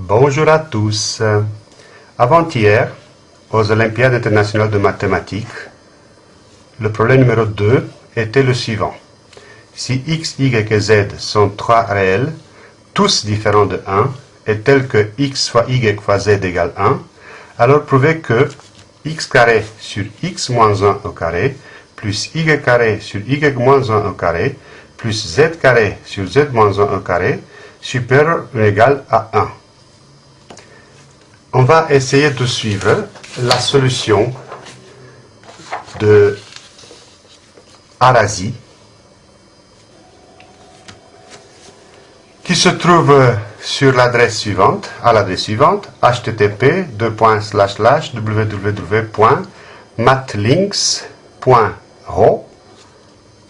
Bonjour à tous. Avant-hier, aux Olympiades internationales de mathématiques, le problème numéro 2 était le suivant. Si x, y et z sont trois réels, tous différents de 1, et tels que x fois y fois z égale 1, alors prouvez que x carré sur x moins 1 au carré, plus y carré sur y moins 1 au carré, plus z carré sur z moins 1 au carré, supérieur ou égal à 1. On va essayer de suivre la solution de Arasi qui se trouve sur l'adresse suivante, à l'adresse suivante, http www.matlinks.ro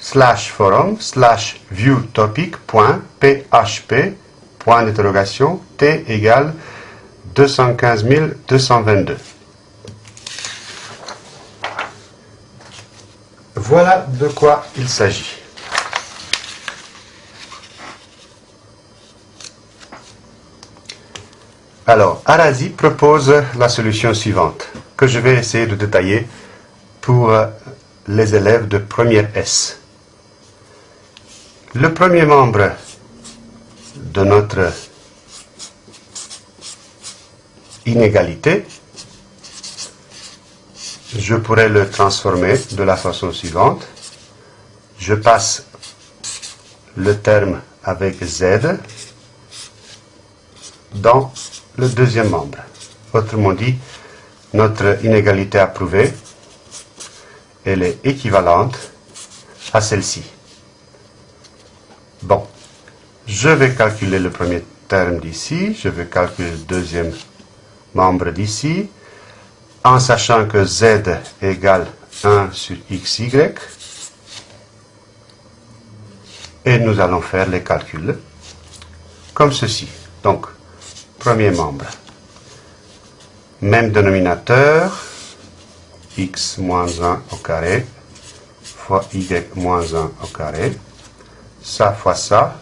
slash forum slash point d'interrogation t égale 215 222. Voilà de quoi il s'agit. Alors, Arasi propose la solution suivante, que je vais essayer de détailler pour les élèves de première S. Le premier membre de notre inégalité, je pourrais le transformer de la façon suivante. Je passe le terme avec Z dans le deuxième membre. Autrement dit, notre inégalité approuvée, elle est équivalente à celle-ci. Bon, je vais calculer le premier terme d'ici, je vais calculer le deuxième membre d'ici, en sachant que z égale 1 sur xy, et nous allons faire les calculs comme ceci. Donc, premier membre, même dénominateur, x moins 1 au carré, fois y moins 1 au carré, ça fois ça,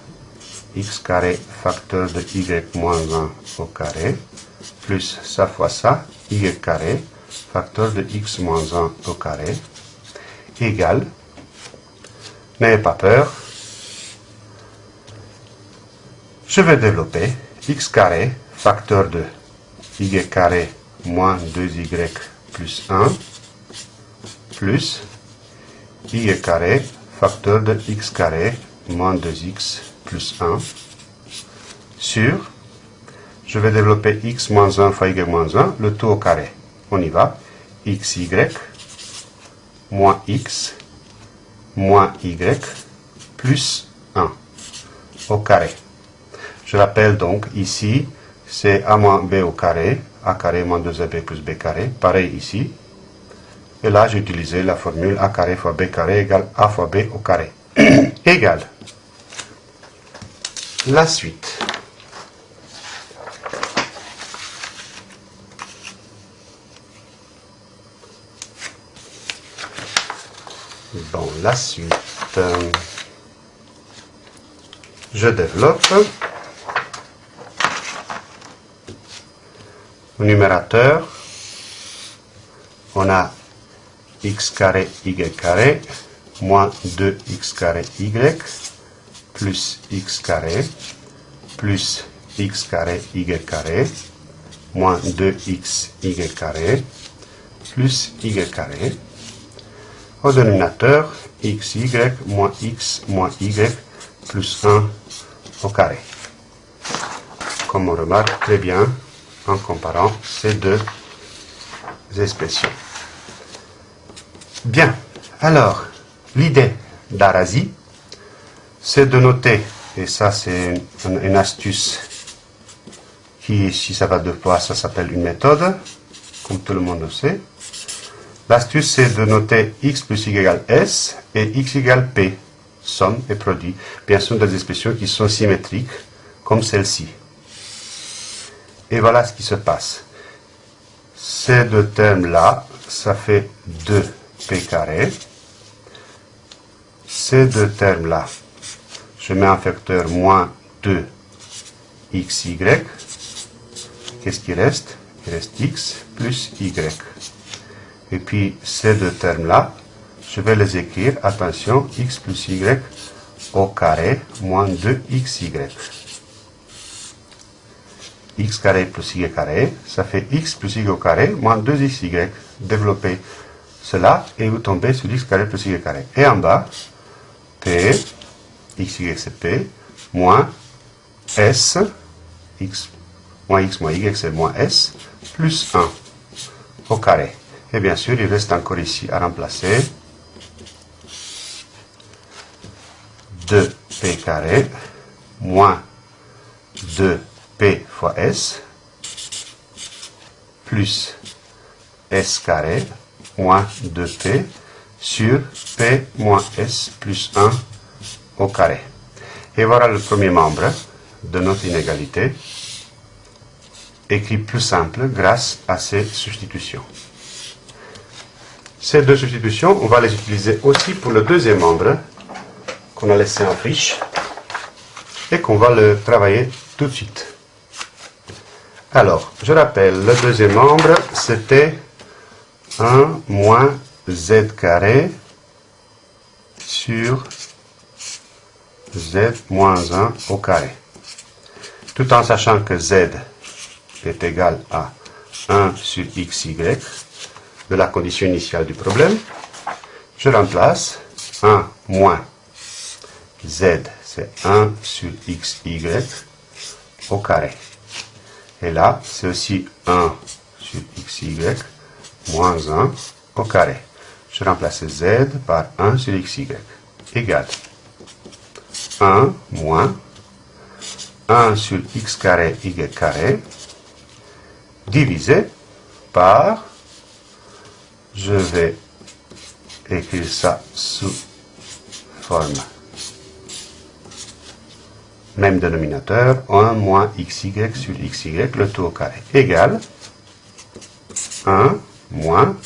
x carré facteur de y moins 1 au carré, plus ça fois ça, y carré, facteur de x moins 1 au carré, égale, n'ayez pas peur, je vais développer x carré, facteur de y carré moins 2y plus 1, plus y carré, facteur de x carré moins 2x plus 1, sur je vais développer x moins 1 fois y moins 1, le tout au carré. On y va. xy moins x moins y plus 1 au carré. Je rappelle donc ici, c'est a moins b au carré, a carré moins 2ab plus b carré, pareil ici. Et là, j'ai utilisé la formule a carré fois b carré égale a fois b au carré. Égal. La suite. Bon, la suite. Je développe. Au numérateur, on a x carré y carré moins 2x carré y plus x carré plus x carré y carré moins 2x y carré plus y carré au dénominateur xy moins x moins y plus 1 au carré. Comme on remarque très bien en comparant ces deux expressions. Bien, alors, l'idée d'Arasi, c'est de noter, et ça c'est une, astuce qui, si ça va de fois, ça s'appelle une méthode, comme tout le monde le sait. L'astuce, c'est de noter x plus y égale s et x égale p, somme et produit. Bien sûr, des expressions qui sont symétriques, comme celle-ci. Et voilà ce qui se passe. Ces deux termes-là, ça fait 2p carré. Ces deux termes-là, je mets un facteur moins 2xy. qu'est-ce qui reste? Il reste x plus y. Et puis ces deux termes-là, je vais les écrire, attention, x plus y au carré moins 2xy. x carré plus y carré, ça fait x plus y au carré moins 2xy. Développez cela et vous tombez sur x carré plus y carré. Et en bas, p, xy c'est p, moins s, x moins x moins y c'est moins s, plus 1 au carré. Et bien sûr, il reste encore ici à remplacer 2p carré moins 2p fois s plus s carré moins 2p sur p moins s plus 1 au carré. Et voilà le premier membre de notre inégalité, écrit plus simple grâce à ces substitutions. Ces deux substitutions, on va les utiliser aussi pour le deuxième membre, qu'on a laissé en friche et qu'on va le travailler tout de suite. Alors, je rappelle, le deuxième membre, c'était 1 moins z carré sur z moins 1 au carré. Tout en sachant que z est égal à 1 sur xy de la condition initiale du problème, je remplace 1 moins z, c'est 1 sur xy au carré. Et là, c'est aussi 1 sur xy moins 1 au carré. Je remplace z par 1 sur xy égale 1 moins 1 sur x carré y carré divisé par, je vais écrire ça sous forme même dénominateur, 1 moins xy sur xy, le tout au carré, égale 1 moins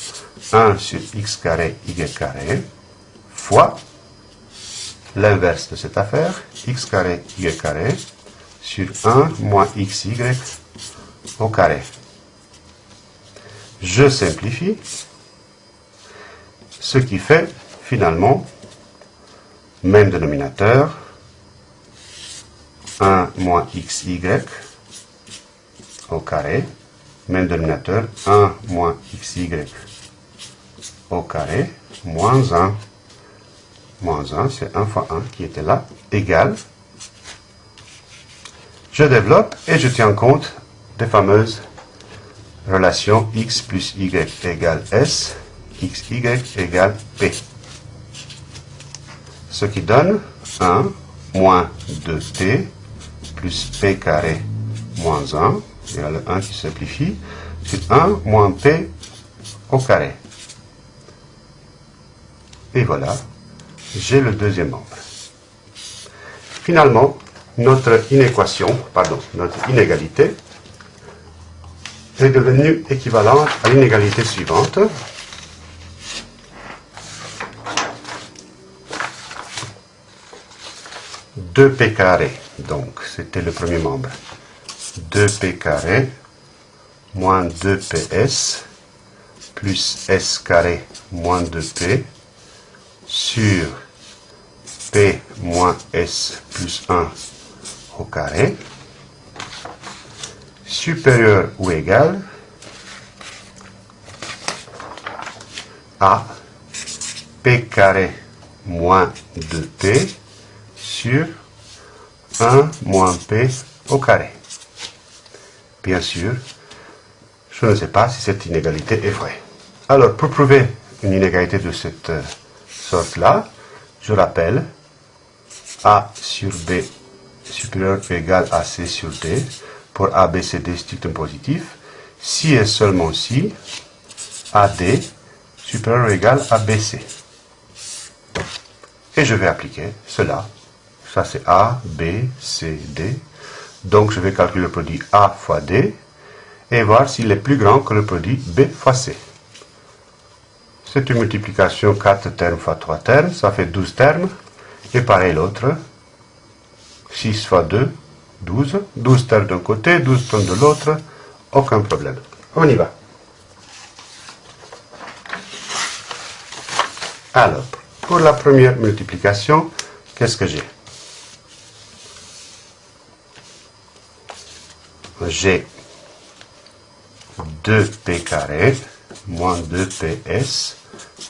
1 sur x carré y carré fois l'inverse de cette affaire, x carré y carré sur 1 moins xy au carré. Je simplifie, ce qui fait finalement même dénominateur, 1 moins xy au carré, même dénominateur, 1 moins xy au carré, moins 1. Moins 1, c'est 1 fois 1 qui était là, égal. Je développe et je tiens compte des fameuses relations x plus y égale s, xy égale p. Ce qui donne 1 moins 2t plus p carré moins 1, il y a le 1 qui simplifie, c'est 1 moins p au carré. Et voilà, j'ai le deuxième membre. Finalement, notre inéquation, pardon, notre inégalité est devenue équivalente à l'inégalité suivante. 2p carré, donc c'était le premier membre. 2p carré moins 2ps plus s carré moins 2p sur p moins s plus 1 au carré supérieur ou égal à p carré moins 2p sur 1 moins p au carré. Bien sûr, je ne sais pas si cette inégalité est vraie. Alors, pour prouver une inégalité de cette euh, sorte-là, je rappelle A sur B supérieur ou égal à C sur D pour A, B, C, D strictement positif, si et seulement si AD supérieur ou égal à BC. Et je vais appliquer cela ça c'est A, B, C, D. Donc je vais calculer le produit A fois D et voir s'il est plus grand que le produit B fois C. C'est une multiplication 4 termes fois 3 termes, ça fait 12 termes. Et pareil l'autre, 6 fois 2, 12. 12 termes d'un côté, 12 termes de l'autre, aucun problème. On y va. Alors, pour la première multiplication, qu'est-ce que j'ai? J'ai 2p carré moins 2ps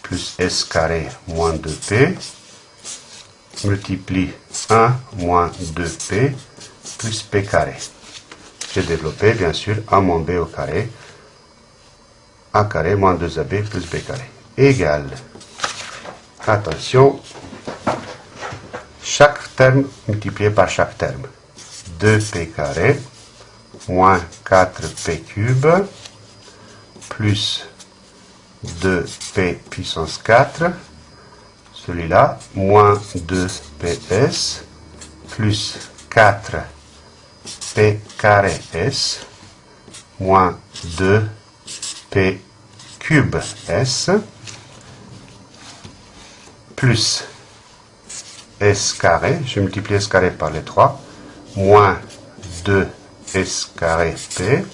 plus s carré moins 2p multiplie 1 moins 2p plus p carré. J'ai développé bien sûr a moins b au carré, a carré moins 2ab plus b carré égale Attention, chaque terme multiplié par chaque terme. 2p carré moins 4p cube plus 2p puissance 4, celui-là, moins 2ps plus 4p carré s moins 2p cube s plus s carré, je multiplie s carré par les 3, moins 2s carré p,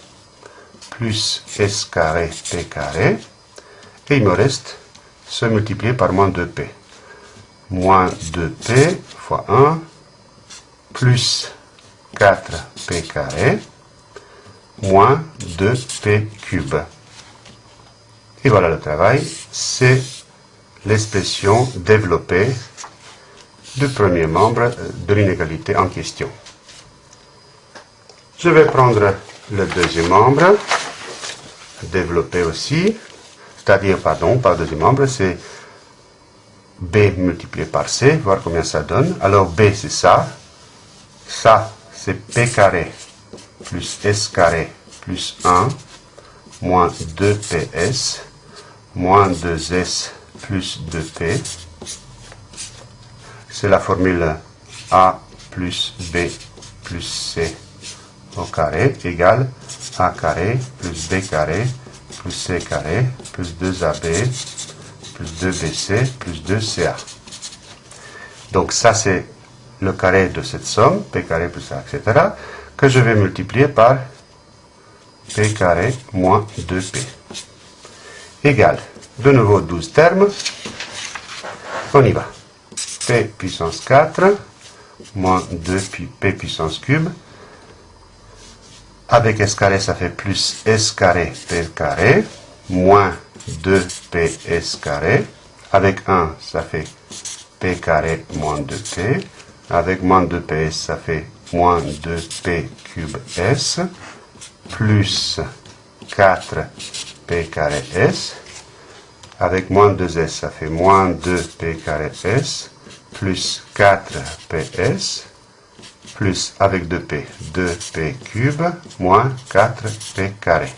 plus s carré p carré, et il me reste ce multiplié par moins 2p. Moins 2p fois 1, plus 4p carré, moins 2p cube. Et voilà le travail, c'est l'expression développée du premier membre de l'inégalité en question. Je vais prendre le deuxième membre, développé aussi, c'est-à-dire, pardon, pas deuxième membre, c'est b multiplié par c, voir combien ça donne. Alors b c'est ça, ça c'est p carré plus s carré plus 1 moins 2ps moins 2s plus 2p. C'est la formule A plus B plus C au carré égale A carré plus B carré plus C carré plus 2AB plus 2BC plus 2CA. Donc ça c'est le carré de cette somme, P carré plus A, etc., que je vais multiplier par P carré moins 2P. Égale de nouveau 12 termes. On y va. P puissance 4 moins 2 P puissance cube. Avec S carré, ça fait plus S carré P carré, moins 2PS carré. Avec 1, ça fait P carré moins 2P. Avec moins 2PS, ça fait moins 2P cube S, plus 4P carré S avec moins 2s, ça fait moins 2p carré s, plus 4ps, plus avec 2p, 2p cube, moins 4p carré.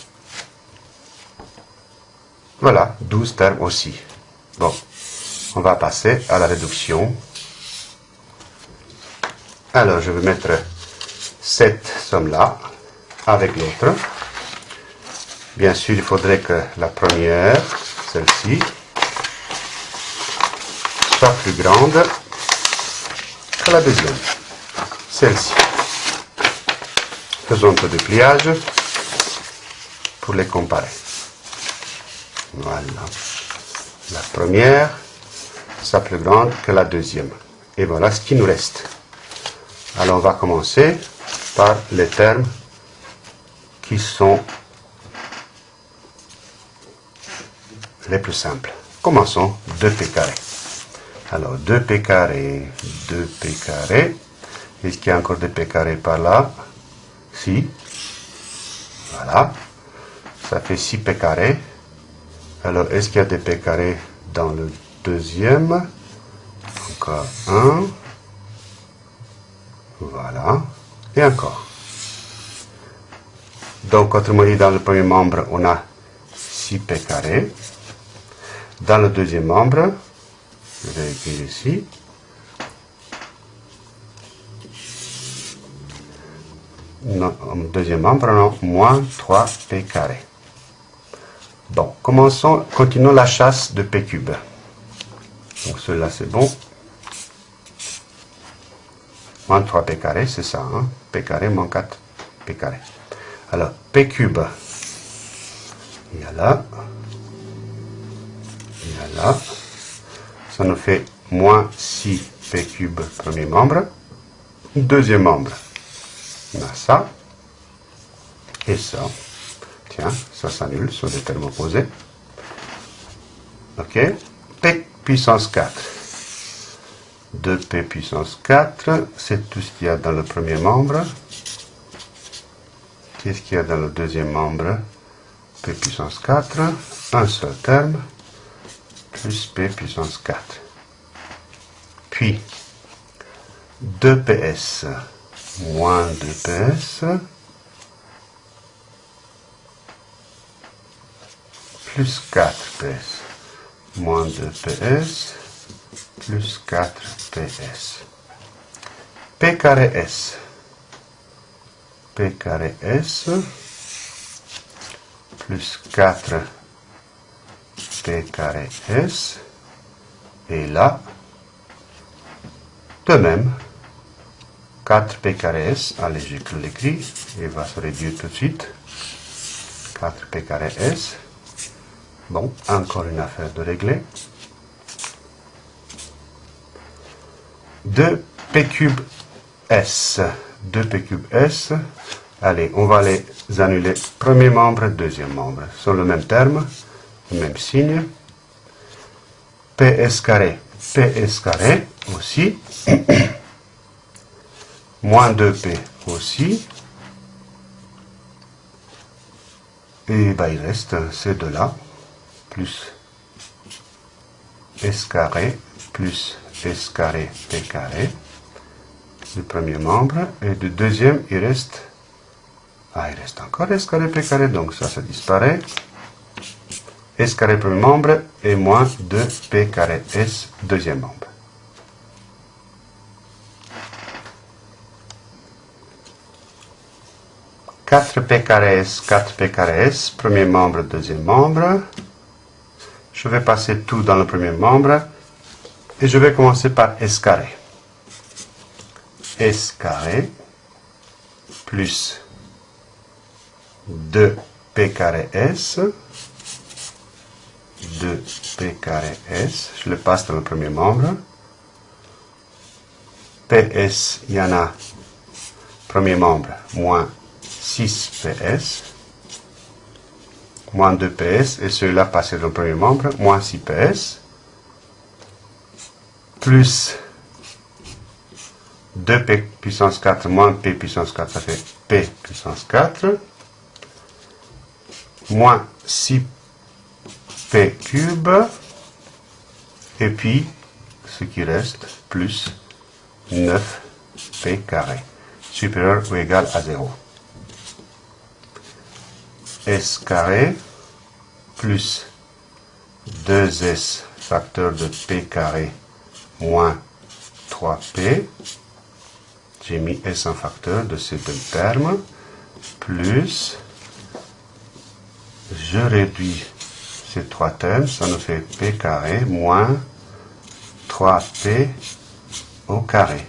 Voilà, 12 termes aussi. Bon, on va passer à la réduction. Alors, je vais mettre cette somme-là avec l'autre. Bien sûr, il faudrait que la première celle-ci soit plus grande que la deuxième. Celle-ci. Faisons un peu de pliage pour les comparer. Voilà. La première soit plus grande que la deuxième. Et voilà ce qui nous reste. Alors on va commencer par les termes qui sont les plus simples. Commençons 2p carré. Alors 2p carré, 2p carré. Est-ce qu'il y a encore des p carré par là? Si. Voilà. Ça fait 6p carré. Alors est-ce qu'il y a des p carré dans le deuxième? Encore un. Voilà. Et encore. Donc, autrement dit, dans le premier membre, on a 6p carré. Dans le deuxième membre, je vais écrire ici, deuxième membre, moins 3p carré. Bon, commençons, continuons la chasse de p cube. Donc cela c'est bon. Moins 3p carré, c'est ça, hein? p carré moins 4p carré. Alors, P cube, il y a là, il y a là, ça nous fait moins 6 P cube premier membre, deuxième membre, on a ça, et ça, tiens, ça s'annule sur des termes opposés, ok, P puissance 4, 2P puissance 4, c'est tout ce qu'il y a dans le premier membre, qu'est-ce qu'il y a dans le deuxième membre, P puissance 4, un seul terme, plus P puissance 4. Puis, 2PS moins 2PS plus 4PS moins 2PS plus 4PS. P carré S. P carré S plus 4 P carré S. Et là, de même, 4 P carré S, allez, j'écris l'écrit, il va se réduire tout de suite. 4 P carré S. Bon, encore une affaire de régler. 2 P S. 2 P cube S. Allez, on va les annuler. Premier membre, deuxième membre. Sur le même terme, le même signe. PS carré. PS carré aussi. Moins 2P aussi. Et bah, il reste ces deux-là. Plus S carré plus S carré P carré du premier membre. Et du deuxième, il reste... Ah, il reste encore S carré P carré, donc ça, ça disparaît. S carré premier membre et moins 2P carré S deuxième membre. « 4P carré S, 4P carré S, premier membre, deuxième membre. Je vais passer tout dans le premier membre. Et je vais commencer par S carré. S carré plus 2P carré S. 2P carré S. Je le passe dans le premier membre. PS, il y en a, premier membre, moins 6PS. Moins 2PS. Et celui-là passé dans le premier membre, moins 6PS plus 2p puissance 4 moins p puissance 4, ça fait p puissance 4, moins 6p cube, et puis ce qui reste, plus 9p carré, supérieur ou égal à 0. S carré plus 2s facteur de p carré moins 3p, j'ai mis S en facteur de ces deux termes, plus, je réduis ces trois termes, ça nous fait p carré moins 3p au carré.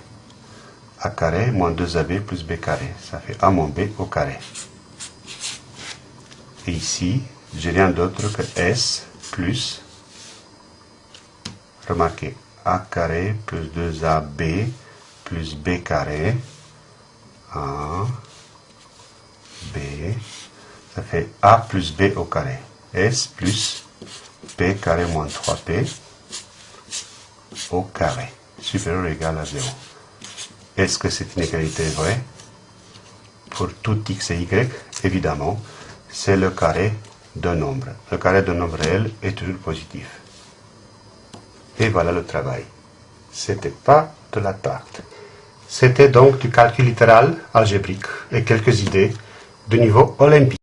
a carré moins 2ab plus b carré, ça fait a moins b au carré. Et ici, j'ai rien d'autre que s plus, remarquez, a carré plus 2AB plus B carré. A, B, ça fait A plus B au carré. S plus P carré moins 3P au carré. Supérieur ou égal à 0. Est-ce que c'est une égalité vraie? Pour tout x et y, évidemment, c'est le carré d'un nombre. Le carré d'un nombre réel est toujours positif. Et voilà le travail. C'était pas de la tarte. C'était donc du calcul littéral algébrique et quelques idées de niveau olympique.